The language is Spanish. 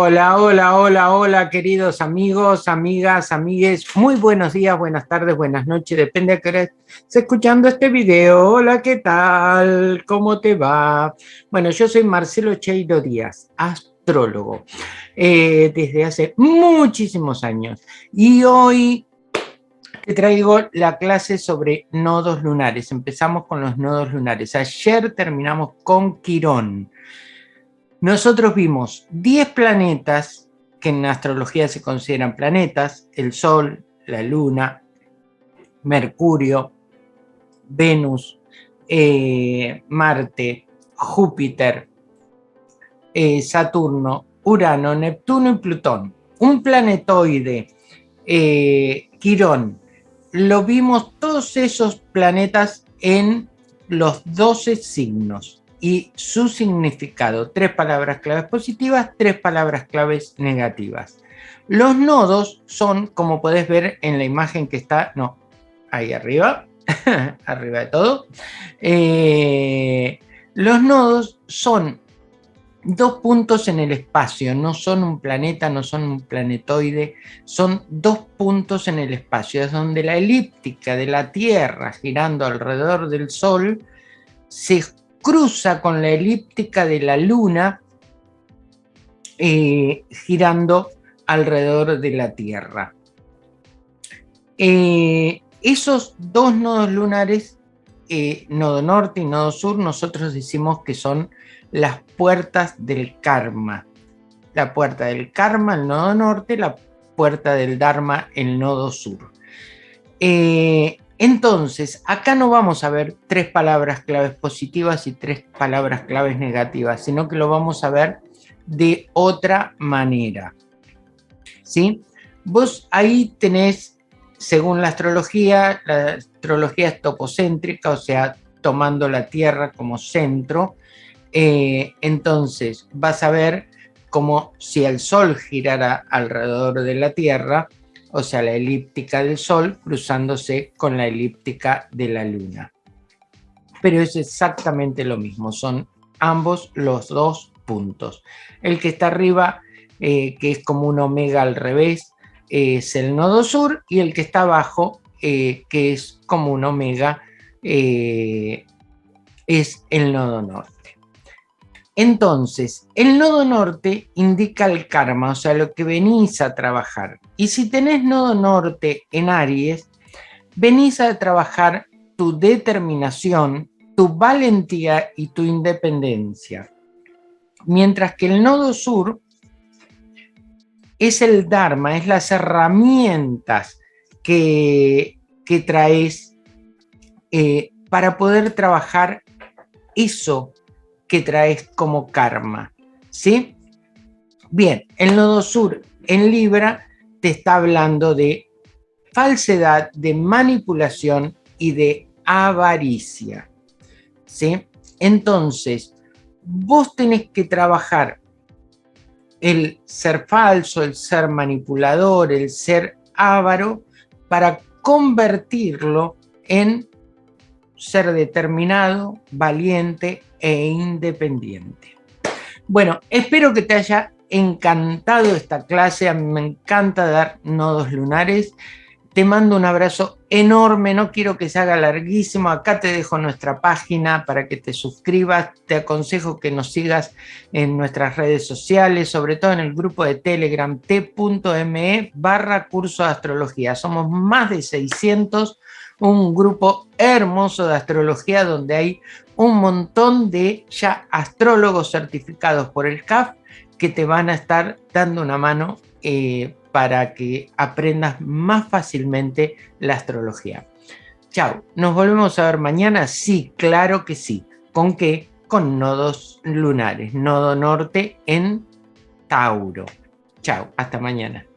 Hola, hola, hola, hola, queridos amigos, amigas, amigues. Muy buenos días, buenas tardes, buenas noches, depende a qué hora estés escuchando este video. Hola, ¿qué tal? ¿Cómo te va? Bueno, yo soy Marcelo Cheiro Díaz, astrólogo, eh, desde hace muchísimos años. Y hoy te traigo la clase sobre nodos lunares. Empezamos con los nodos lunares. Ayer terminamos con Quirón. Nosotros vimos 10 planetas que en astrología se consideran planetas, el Sol, la Luna, Mercurio, Venus, eh, Marte, Júpiter, eh, Saturno, Urano, Neptuno y Plutón. Un planetoide, eh, Quirón, lo vimos todos esos planetas en los 12 signos y su significado. Tres palabras claves positivas, tres palabras claves negativas. Los nodos son, como podés ver en la imagen que está, no, ahí arriba, arriba de todo. Eh, los nodos son dos puntos en el espacio, no son un planeta, no son un planetoide, son dos puntos en el espacio, es donde la elíptica de la Tierra girando alrededor del Sol se cruza con la elíptica de la Luna eh, girando alrededor de la Tierra. Eh, esos dos nodos lunares, eh, nodo norte y nodo sur, nosotros decimos que son las puertas del karma. La puerta del karma, el nodo norte, la puerta del dharma, el nodo sur. Entonces, acá no vamos a ver tres palabras claves positivas y tres palabras claves negativas, sino que lo vamos a ver de otra manera. ¿Sí? Vos ahí tenés, según la astrología, la astrología es topocéntrica, o sea, tomando la Tierra como centro, eh, entonces vas a ver como si el Sol girara alrededor de la Tierra, o sea, la elíptica del Sol cruzándose con la elíptica de la Luna. Pero es exactamente lo mismo, son ambos los dos puntos. El que está arriba, eh, que es como un omega al revés, es el nodo sur, y el que está abajo, eh, que es como un omega, eh, es el nodo norte. Entonces, el nodo norte indica el karma, o sea, lo que venís a trabajar. Y si tenés nodo norte en Aries, venís a trabajar tu determinación, tu valentía y tu independencia. Mientras que el nodo sur es el Dharma, es las herramientas que, que traes eh, para poder trabajar eso que traes como karma. ¿Sí? Bien, el nodo sur en Libra te está hablando de falsedad, de manipulación y de avaricia. ¿Sí? Entonces, vos tenés que trabajar el ser falso, el ser manipulador, el ser avaro, para convertirlo en ser determinado, valiente e independiente. Bueno, espero que te haya encantado esta clase, a mí me encanta dar nodos lunares. Te mando un abrazo enorme, no quiero que se haga larguísimo. Acá te dejo nuestra página para que te suscribas. Te aconsejo que nos sigas en nuestras redes sociales, sobre todo en el grupo de Telegram t.me barra curso de astrología. Somos más de 600 un grupo hermoso de astrología donde hay un montón de ya astrólogos certificados por el CAF que te van a estar dando una mano eh, para que aprendas más fácilmente la astrología. Chao, ¿nos volvemos a ver mañana? Sí, claro que sí. ¿Con qué? Con nodos lunares, nodo norte en Tauro. Chao, hasta mañana.